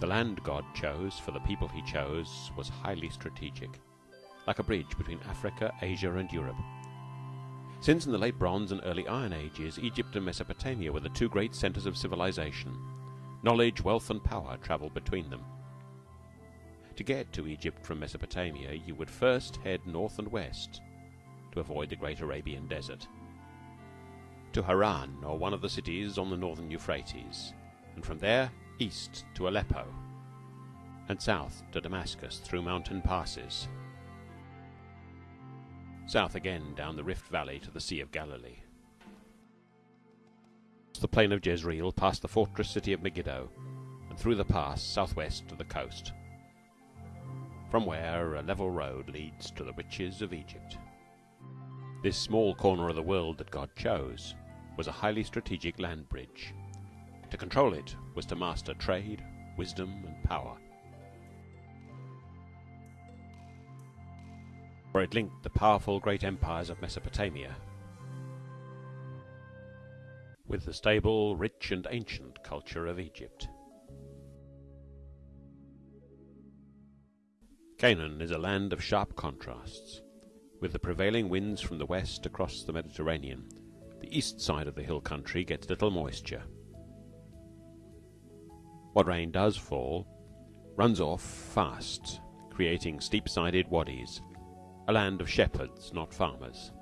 The land God chose for the people he chose was highly strategic, like a bridge between Africa, Asia, and Europe. Since in the late Bronze and early Iron Ages, Egypt and Mesopotamia were the two great centers of civilization, knowledge, wealth, and power traveled between them. To get to Egypt from Mesopotamia, you would first head north and west to avoid the great Arabian desert, to Haran or one of the cities on the northern Euphrates, and from there east to Aleppo, and south to Damascus through mountain passes, south again down the Rift Valley to the Sea of Galilee, the plain of Jezreel, past the fortress city of Megiddo, and through the pass southwest to the coast, from where a level road leads to the riches of Egypt. This small corner of the world that God chose was a highly strategic land bridge. To control it was to master trade, wisdom, and power. For it linked the powerful great empires of Mesopotamia with the stable, rich, and ancient culture of Egypt. Canaan is a land of sharp contrasts. With the prevailing winds from the west across the Mediterranean, the east side of the hill country gets little moisture. What rain does fall runs off fast, creating steep-sided wadis, a land of shepherds, not farmers.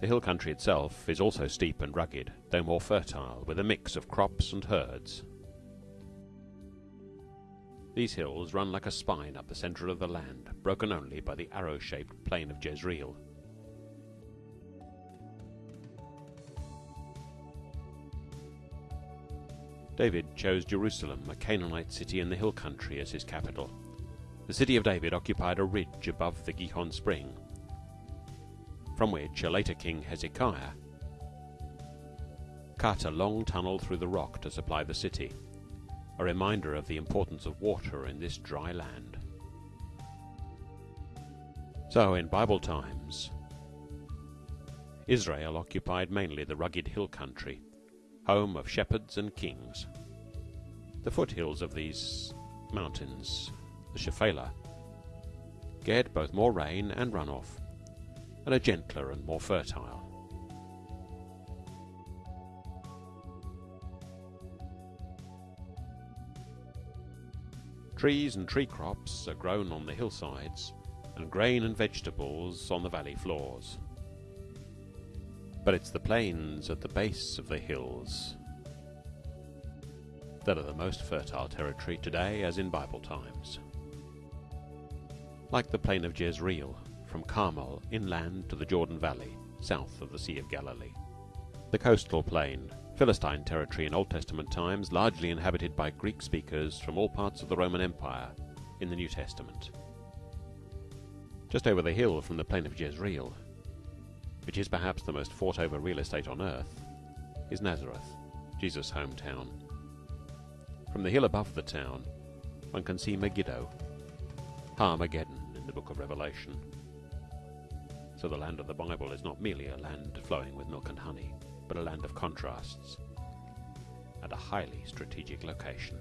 The hill country itself is also steep and rugged, though more fertile, with a mix of crops and herds. These hills run like a spine up the centre of the land, broken only by the arrow-shaped plain of Jezreel. David chose Jerusalem, a Canaanite city in the hill country, as his capital. The city of David occupied a ridge above the Gihon spring, from which a later king, Hezekiah, cut a long tunnel through the rock to supply the city, a reminder of the importance of water in this dry land. So, in Bible times, Israel occupied mainly the rugged hill country, home of shepherds and kings. The foothills of these mountains, the Shephelah, get both more rain and runoff, and are gentler and more fertile. Trees and tree crops are grown on the hillsides, and grain and vegetables on the valley floors. But it's the plains at the base of the hills that are the most fertile territory today as in Bible times. Like the plain of Jezreel, from Carmel inland to the Jordan Valley, south of the Sea of Galilee. The coastal plain, Philistine territory in Old Testament times, largely inhabited by Greek speakers from all parts of the Roman Empire in the New Testament. Just over the hill from the plain of Jezreel, which is perhaps the most fought over real estate on earth, is Nazareth, Jesus' hometown. From the hill above the town, one can see Megiddo, Armageddon in the book of Revelation. So the land of the Bible is not merely a land flowing with milk and honey, but a land of contrasts and a highly strategic location.